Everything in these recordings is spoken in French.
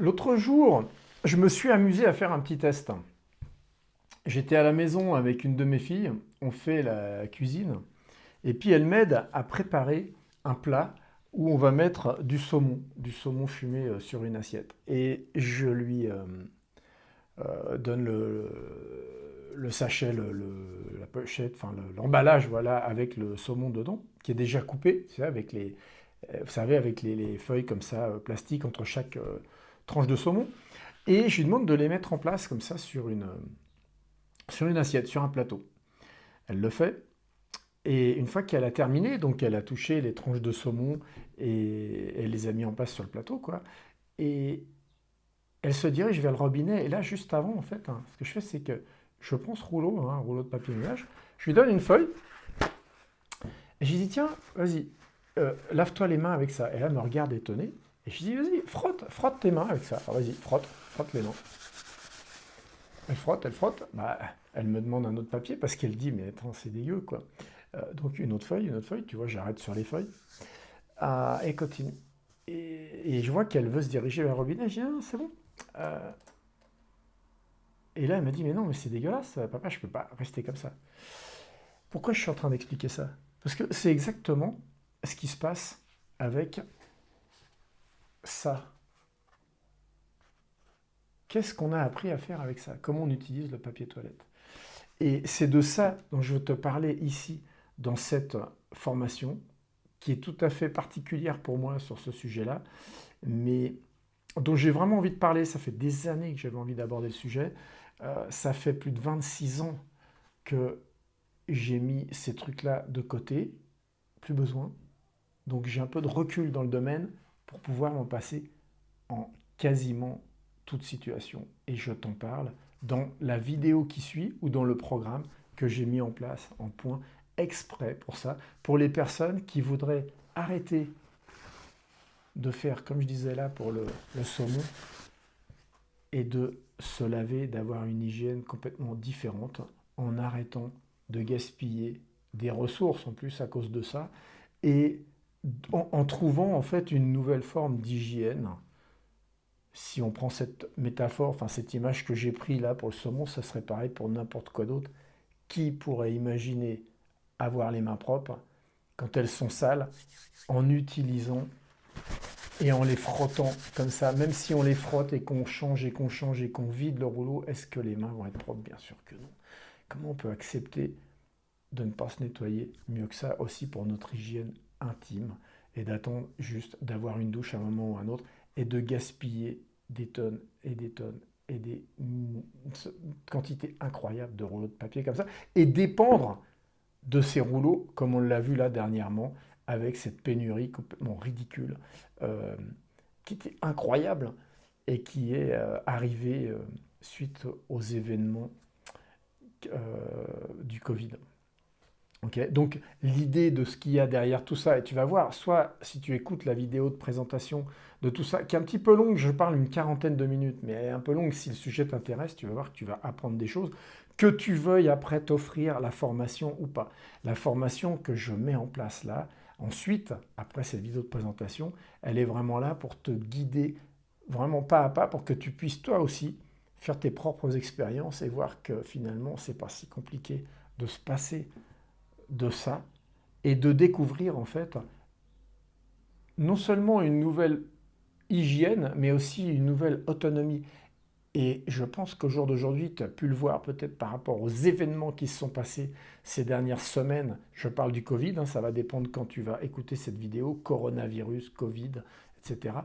L'autre jour, je me suis amusé à faire un petit test. J'étais à la maison avec une de mes filles, on fait la cuisine, et puis elle m'aide à préparer un plat où on va mettre du saumon, du saumon fumé euh, sur une assiette. Et je lui euh, euh, donne le, sachet, la pochette, l'emballage, voilà, avec le saumon dedans, qui est déjà coupé, vous savez, avec les, feuilles comme ça, plastique entre chaque tranche de saumon. Et je lui demande de les mettre en place comme ça sur une, sur une assiette, sur un plateau. Elle le fait. Et une fois qu'elle a terminé, donc elle a touché les tranches de saumon et elle les a mis en place sur le plateau, quoi. Et elle se dirige vers le robinet. Et là, juste avant, en fait, hein, ce que je fais, c'est que je prends ce rouleau, hein, un rouleau de papier nuage, je lui donne une feuille. Et je lui dis, tiens, vas-y, euh, lave-toi les mains avec ça. Et elle me regarde étonnée. Et je dis, vas-y, frotte, frotte tes mains avec ça. Vas-y, frotte, frotte les mains. Elle frotte, elle frotte. Bah, elle me demande un autre papier parce qu'elle dit, mais attends, c'est dégueu, quoi. Euh, donc une autre feuille, une autre feuille, tu vois, j'arrête sur les feuilles. Ah, et continue. Et, je vois qu'elle veut se diriger vers le robinet. Je dis, ah, c'est bon. Euh, et là, elle m'a dit, mais non, mais c'est dégueulasse, papa, je peux pas rester comme ça. Pourquoi je suis en train d'expliquer ça? Parce que c'est exactement ce qui se passe avec ça Qu'est-ce qu'on a appris à faire avec ça? Comment on utilise le papier toilette? Et c'est de ça dont je veux te parler ici, dans cette formation, qui est tout à fait particulière pour moi sur ce sujet-là, mais dont j'ai vraiment envie de parler. Ça fait des années que j'avais envie d'aborder le sujet. Euh, ça fait plus de 26 ans que j'ai mis ces trucs-là de côté. Plus besoin. Donc j'ai un peu de recul dans le domaine pour pouvoir m'en passer en quasiment toute situation. Et je t'en parle dans la vidéo qui suit ou dans le programme que j'ai mis en place en point exprès pour ça, pour les personnes qui voudraient arrêter de faire, comme je disais là, pour le, le saumon, et de se laver, d'avoir une hygiène complètement différente, en arrêtant de gaspiller des ressources en plus à cause de ça, et en, trouvant en fait une nouvelle forme d'hygiène. Si on prend cette métaphore, enfin cette image que j'ai prise là pour le saumon, ça serait pareil pour n'importe quoi d'autre. Qui pourrait imaginer avoir les mains propres quand elles sont sales en utilisant et en les frottant comme ça, même si on les frotte et qu'on change et qu'on change et qu'on vide le rouleau, est-ce que les mains vont être propres? Bien sûr que non. Comment on peut accepter de ne pas se nettoyer mieux que ça aussi pour notre hygiène intime et d'attendre juste d'avoir une douche à un moment ou un autre et de gaspiller des tonnes et des tonnes et des quantités incroyables de rouleaux de papier comme ça et dépendre de ces rouleaux comme on l'a vu là dernièrement avec cette pénurie complètement ridicule euh, qui était incroyable et qui est euh, arrivée euh, suite aux événements du Covid. Donc l'idée de ce qu'il y a derrière tout ça, et tu vas voir, soit si tu écoutes la vidéo de présentation de tout ça, qui est un petit peu longue, je parle une quarantaine de minutes, mais elle est un peu longue, si le sujet t'intéresse, tu vas voir que tu vas apprendre des choses, que tu veuilles après t'offrir la formation ou pas. La formation que je mets en place là, ensuite, après cette vidéo de présentation, elle est vraiment là pour te guider vraiment pas à pas, pour que tu puisses toi aussi faire tes propres expériences et voir que finalement, c'est pas si compliqué de se passer de ça et de découvrir en fait non seulement une nouvelle hygiène, mais aussi une nouvelle autonomie. Et je pense qu'au jour d'aujourd'hui, tu as pu le voir peut-être par rapport aux événements qui se sont passés ces dernières semaines. Je parle du Covid, hein, ça va dépendre quand tu vas écouter cette vidéo, coronavirus, Covid, etc.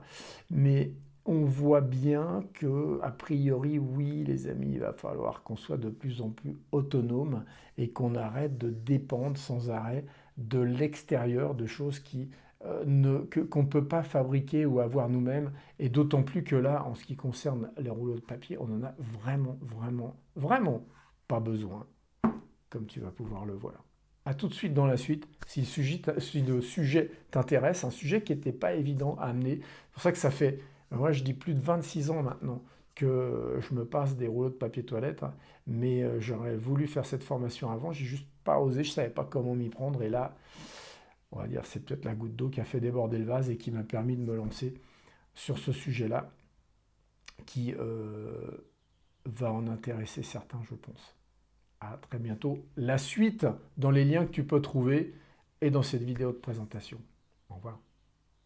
Mais on voit bien que, a priori, oui, les amis, il va falloir qu'on soit de plus en plus autonome et qu'on arrête de dépendre sans arrêt de l'extérieur, de choses qui euh, qu'on ne peut pas fabriquer ou avoir nous-mêmes. Et d'autant plus que là, en ce qui concerne les rouleaux de papier, on en a vraiment, vraiment, vraiment pas besoin, comme tu vas pouvoir le voir. A tout de suite dans la suite, si le sujet, si le sujet t'intéresse, un sujet qui n'était pas évident à amener. C'est pour ça que ça fait moi, je dis plus de 26 ans maintenant que je me passe des rouleaux de papier toilette, hein. mais euh, j'aurais voulu faire cette formation avant, j'ai juste pas osé, je savais pas comment m'y prendre, et là, on va dire, c'est peut-être la goutte d'eau qui a fait déborder le vase et qui m'a permis de me lancer sur ce sujet-là. qui va en intéresser certains, je pense. À très bientôt. La suite dans les liens que tu peux trouver et dans cette vidéo de présentation. Au revoir.